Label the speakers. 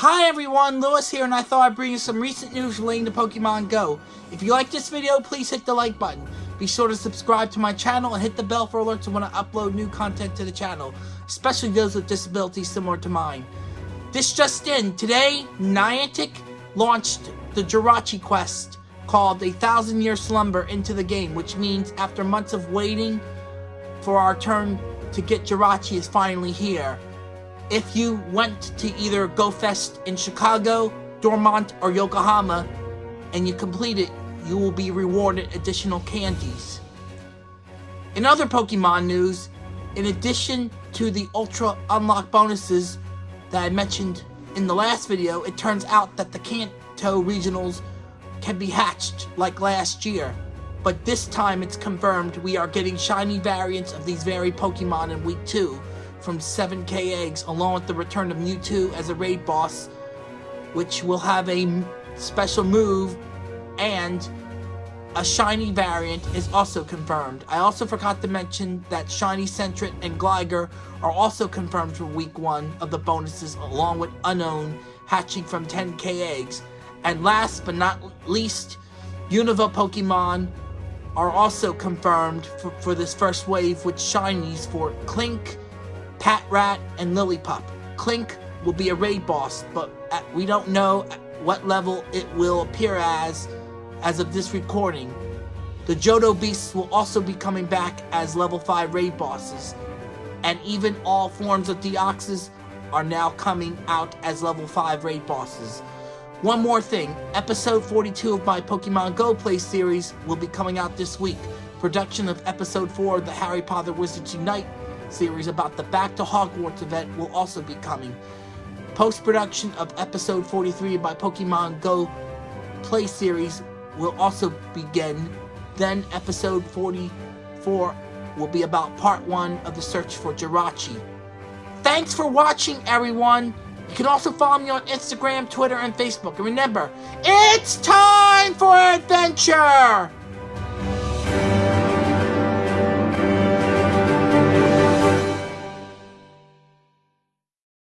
Speaker 1: Hi everyone, Lewis here, and I thought I'd bring you some recent news relating to Pokemon Go. If you like this video, please hit the like button. Be sure to subscribe to my channel and hit the bell for alerts when I upload new content to the channel, especially those with disabilities similar to mine. This just in, today, Niantic launched the Jirachi quest called A Thousand Year Slumber into the game, which means after months of waiting for our turn to get Jirachi is finally here. If you went to either GoFest in Chicago, Dortmund, or Yokohama, and you complete it, you will be rewarded additional candies. In other Pokemon news, in addition to the Ultra Unlock bonuses that I mentioned in the last video, it turns out that the Kanto Regionals can be hatched like last year. But this time it's confirmed we are getting shiny variants of these very Pokemon in Week 2 from 7k eggs along with the return of Mewtwo as a raid boss which will have a special move and a shiny variant is also confirmed. I also forgot to mention that Shiny Sentret and Gligar are also confirmed for week 1 of the bonuses along with Unown hatching from 10k eggs. And last but not least, Unova Pokemon are also confirmed for, for this first wave with shinies for Klink, Patrat, and Lillipup. Klink will be a raid boss, but uh, we don't know what level it will appear as as of this recording. The Johto Beasts will also be coming back as level 5 raid bosses, and even all forms of Deoxys are now coming out as level 5 raid bosses. One more thing, episode 42 of my Pokemon Go Play series will be coming out this week. Production of episode 4 of the Harry Potter Wizards Unite series about the Back to Hogwarts event will also be coming. Post-production of episode 43 by Pokemon Go Play series will also begin. Then episode 44 will be about part 1 of the search for Jirachi. Thanks for watching everyone! You can also follow me on Instagram, Twitter, and Facebook. And remember, it's time for adventure!